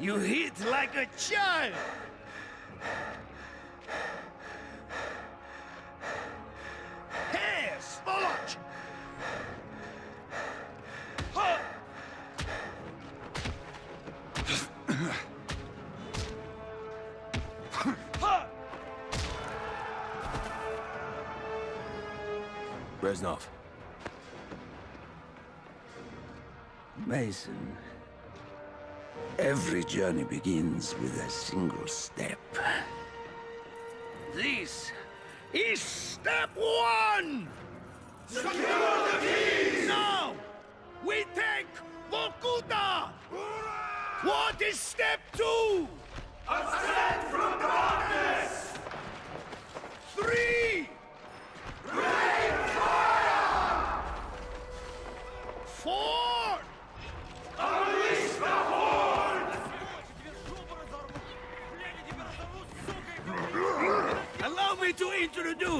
You hit like a child! Hey, Spolach! Ha! Ha! Reznov. Mason, every journey begins with a single step. This is step one! Secure the keys! Now, we take Vorkuta! What is step two? Ascend from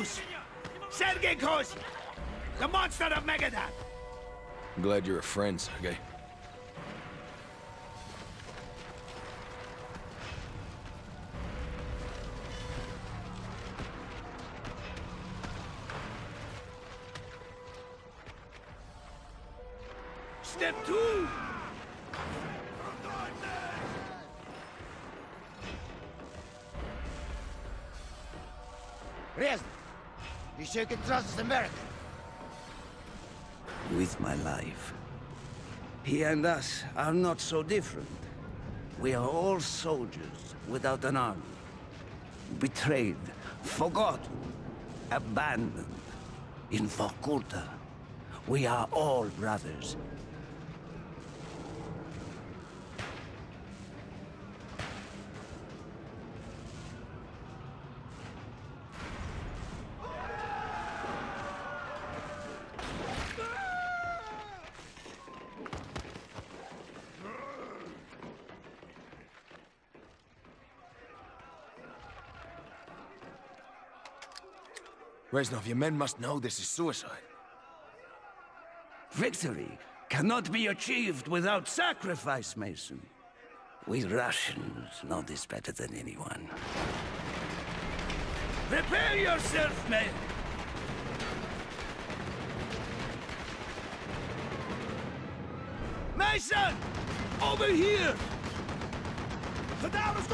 introduce Sergei Kozin, the monster of Magadan. I'm glad you're a friend, Sergei. Step two. Reznov, you sure can trust this American? With my life. He and us are not so different. We are all soldiers without an army. Betrayed, forgotten, abandoned. In Vorkuta, we are all brothers. Reznov, your men must know this is suicide. Victory cannot be achieved without sacrifice, Mason. We Russians know this better than anyone. Prepare yourself, man. Mason! Over here! The down is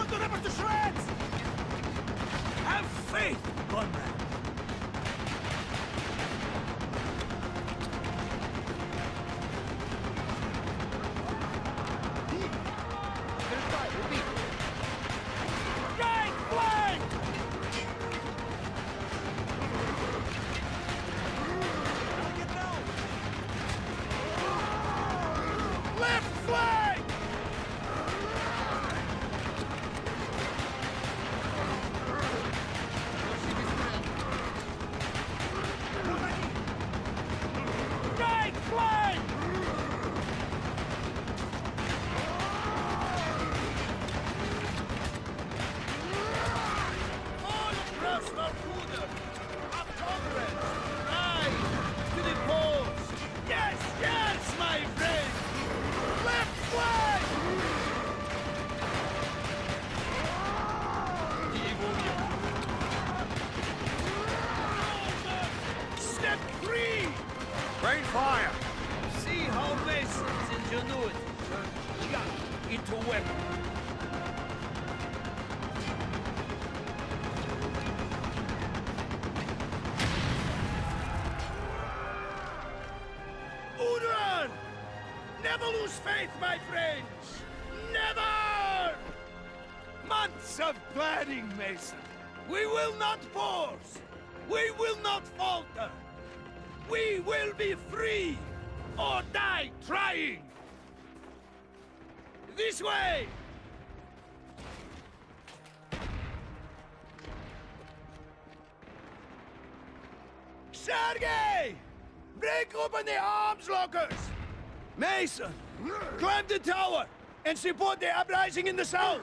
Rain fire! See how Mason's ingenuity turns into weapon. Never lose faith, my friends! Never! Months of planning, Mason. We will not pause. We will not falter. We will be free or die trying. This way! Sergei! Break open the arms lockers! Mason, climb the tower and support the uprising in the south!